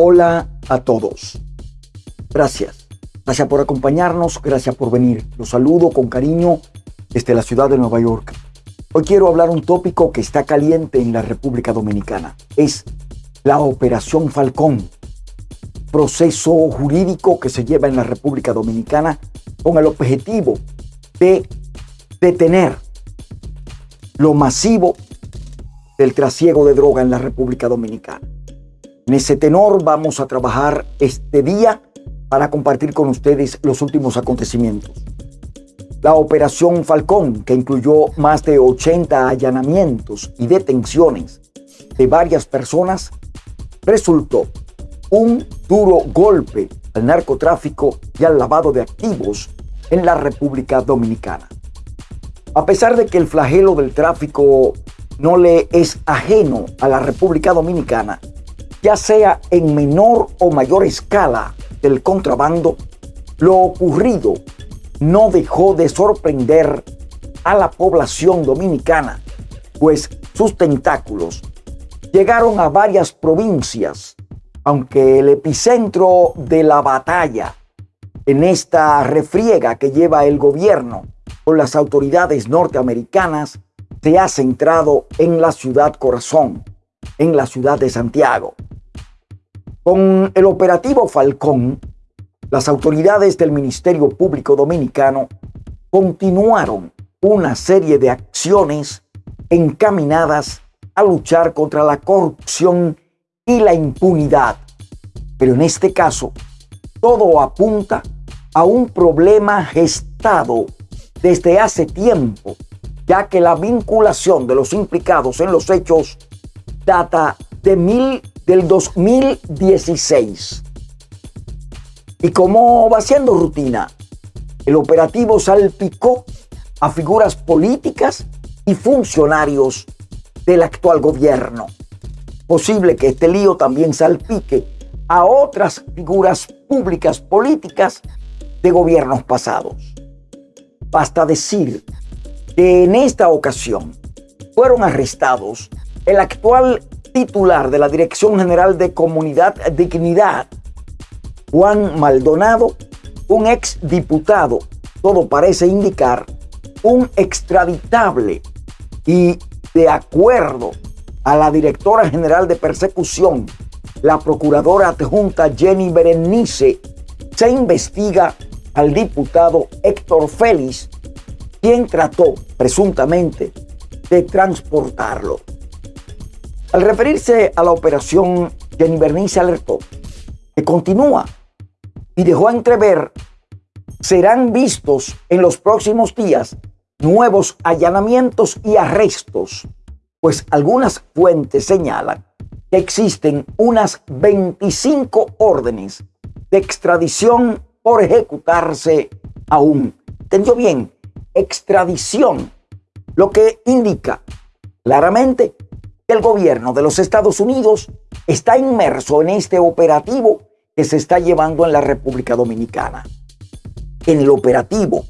Hola a todos. Gracias. Gracias por acompañarnos, gracias por venir. Los saludo con cariño desde la ciudad de Nueva York. Hoy quiero hablar un tópico que está caliente en la República Dominicana. Es la Operación Falcón, proceso jurídico que se lleva en la República Dominicana con el objetivo de detener lo masivo del trasiego de droga en la República Dominicana. En ese tenor vamos a trabajar este día para compartir con ustedes los últimos acontecimientos. La operación Falcón, que incluyó más de 80 allanamientos y detenciones de varias personas, resultó un duro golpe al narcotráfico y al lavado de activos en la República Dominicana. A pesar de que el flagelo del tráfico no le es ajeno a la República Dominicana, ya sea en menor o mayor escala del contrabando, lo ocurrido no dejó de sorprender a la población dominicana, pues sus tentáculos llegaron a varias provincias, aunque el epicentro de la batalla en esta refriega que lleva el gobierno con las autoridades norteamericanas se ha centrado en la ciudad corazón, en la ciudad de Santiago. Con el operativo Falcón, las autoridades del Ministerio Público Dominicano continuaron una serie de acciones encaminadas a luchar contra la corrupción y la impunidad. Pero en este caso, todo apunta a un problema gestado desde hace tiempo, ya que la vinculación de los implicados en los hechos data de mil del 2016. Y como va siendo rutina, el operativo salpicó a figuras políticas y funcionarios del actual gobierno. Posible que este lío también salpique a otras figuras públicas políticas de gobiernos pasados. Basta decir que en esta ocasión fueron arrestados el actual titular de la Dirección General de Comunidad Dignidad, Juan Maldonado, un ex diputado, todo parece indicar, un extraditable y de acuerdo a la directora general de persecución, la procuradora adjunta Jenny Berenice, se investiga al diputado Héctor Félix, quien trató presuntamente de transportarlo. Al referirse a la operación, Jenny Bernice alertó que continúa y dejó entrever serán vistos en los próximos días nuevos allanamientos y arrestos, pues algunas fuentes señalan que existen unas 25 órdenes de extradición por ejecutarse aún. ¿Entendió bien? Extradición, lo que indica claramente el gobierno de los Estados Unidos está inmerso en este operativo que se está llevando en la República Dominicana. En el operativo,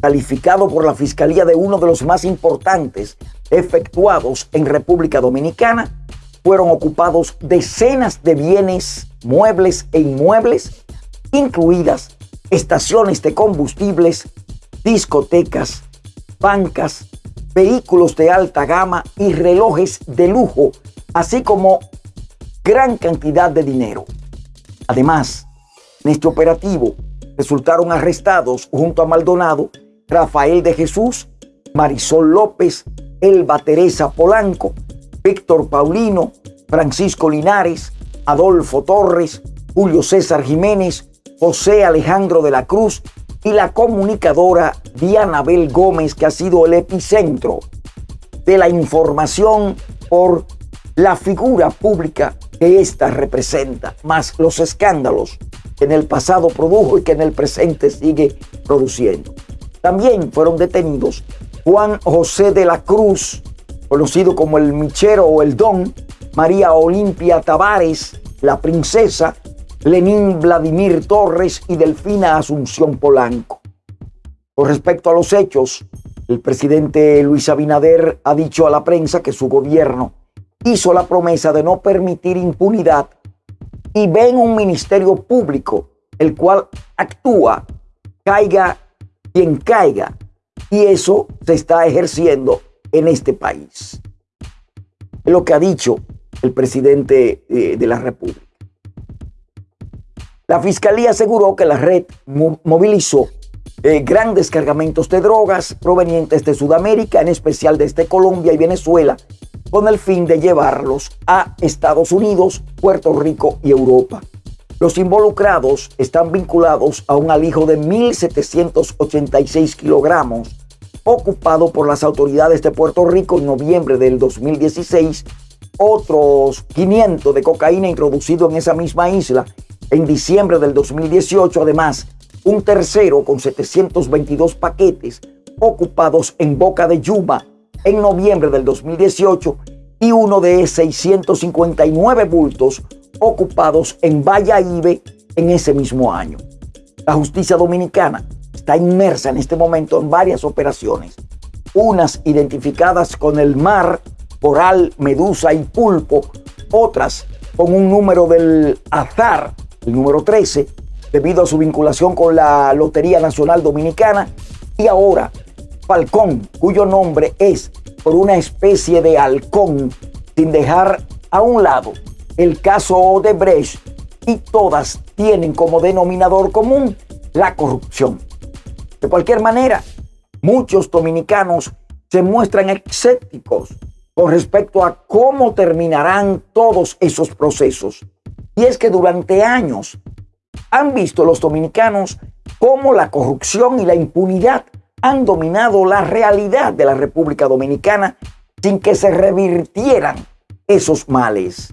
calificado por la Fiscalía de uno de los más importantes efectuados en República Dominicana, fueron ocupados decenas de bienes, muebles e inmuebles, incluidas estaciones de combustibles, discotecas, bancas, vehículos de alta gama y relojes de lujo, así como gran cantidad de dinero. Además, en este operativo resultaron arrestados junto a Maldonado Rafael de Jesús, Marisol López, Elba Teresa Polanco, Víctor Paulino, Francisco Linares, Adolfo Torres, Julio César Jiménez, José Alejandro de la Cruz y la comunicadora Diana Bel Gómez, que ha sido el epicentro de la información por la figura pública que ésta representa, más los escándalos que en el pasado produjo y que en el presente sigue produciendo. También fueron detenidos Juan José de la Cruz, conocido como el Michero o el Don, María Olimpia Tavares, la princesa, Lenín Vladimir Torres y Delfina Asunción Polanco. Con respecto a los hechos, el presidente Luis Abinader ha dicho a la prensa que su gobierno hizo la promesa de no permitir impunidad y ven un ministerio público el cual actúa, caiga quien caiga. Y eso se está ejerciendo en este país. Es lo que ha dicho el presidente eh, de la República. La fiscalía aseguró que la red movilizó eh, grandes cargamentos de drogas provenientes de Sudamérica, en especial desde Colombia y Venezuela, con el fin de llevarlos a Estados Unidos, Puerto Rico y Europa. Los involucrados están vinculados a un alijo de 1.786 kilogramos ocupado por las autoridades de Puerto Rico en noviembre del 2016, otros 500 de cocaína introducido en esa misma isla en diciembre del 2018, además un tercero con 722 paquetes ocupados en Boca de Yuma en noviembre del 2018 y uno de 659 bultos ocupados en Ibe en ese mismo año. La justicia dominicana está inmersa en este momento en varias operaciones, unas identificadas con el mar, coral, medusa y pulpo, otras con un número del azar, el número 13, debido a su vinculación con la Lotería Nacional Dominicana, y ahora Falcón, cuyo nombre es por una especie de halcón, sin dejar a un lado el caso de Brecht, y todas tienen como denominador común la corrupción. De cualquier manera, muchos dominicanos se muestran escépticos con respecto a cómo terminarán todos esos procesos. Y es que durante años han visto los dominicanos cómo la corrupción y la impunidad han dominado la realidad de la República Dominicana sin que se revirtieran esos males.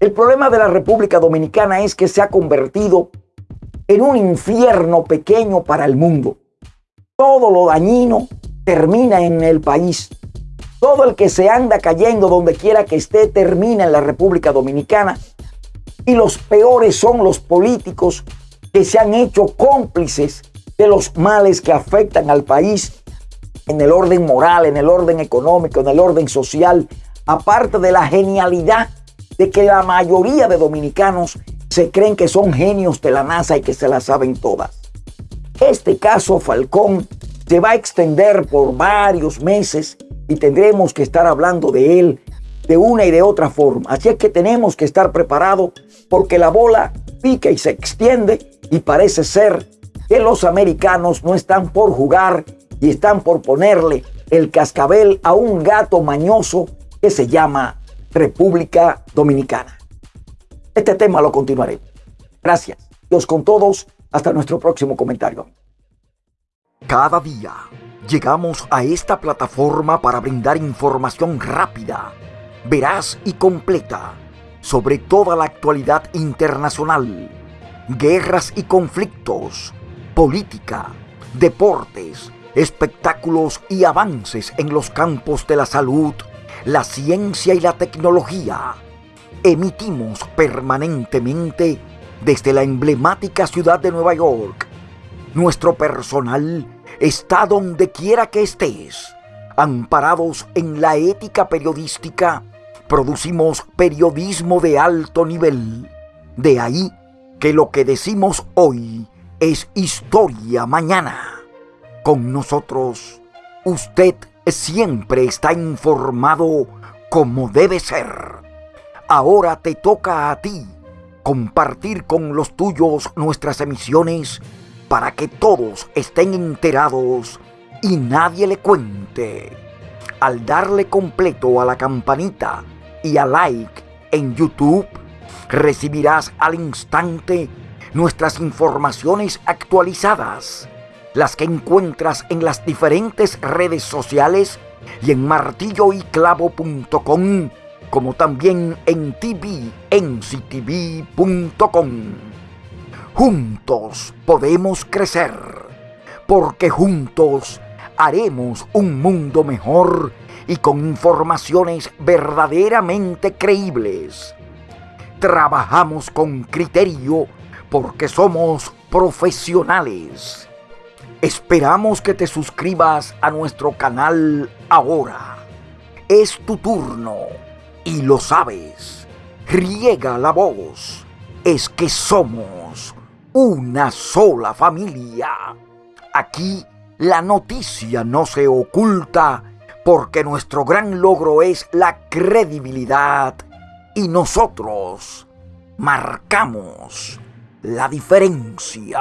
El problema de la República Dominicana es que se ha convertido en un infierno pequeño para el mundo. Todo lo dañino termina en el país. Todo el que se anda cayendo donde quiera que esté termina en la República Dominicana. Y los peores son los políticos que se han hecho cómplices de los males que afectan al país en el orden moral, en el orden económico, en el orden social, aparte de la genialidad de que la mayoría de dominicanos se creen que son genios de la NASA y que se la saben todas. Este caso Falcón se va a extender por varios meses y tendremos que estar hablando de él de una y de otra forma. Así es que tenemos que estar preparados porque la bola pica y se extiende y parece ser que los americanos no están por jugar y están por ponerle el cascabel a un gato mañoso que se llama República Dominicana. Este tema lo continuaré. Gracias. Dios con todos. Hasta nuestro próximo comentario. Cada día llegamos a esta plataforma para brindar información rápida, veraz y completa sobre toda la actualidad internacional, guerras y conflictos, política, deportes, espectáculos y avances en los campos de la salud, la ciencia y la tecnología emitimos permanentemente desde la emblemática ciudad de Nueva York. Nuestro personal está donde quiera que estés. Amparados en la ética periodística, producimos periodismo de alto nivel. De ahí que lo que decimos hoy es historia mañana. Con nosotros, usted siempre está informado como debe ser. Ahora te toca a ti compartir con los tuyos nuestras emisiones para que todos estén enterados y nadie le cuente. Al darle completo a la campanita y a like en YouTube, recibirás al instante nuestras informaciones actualizadas, las que encuentras en las diferentes redes sociales y en martilloyclavo.com como también en tvnctv.com. Juntos podemos crecer, porque juntos haremos un mundo mejor y con informaciones verdaderamente creíbles. Trabajamos con criterio porque somos profesionales. Esperamos que te suscribas a nuestro canal ahora. Es tu turno y lo sabes. riega la voz es que somos una sola familia. Aquí la noticia no se oculta porque nuestro gran logro es la credibilidad y nosotros marcamos la diferencia.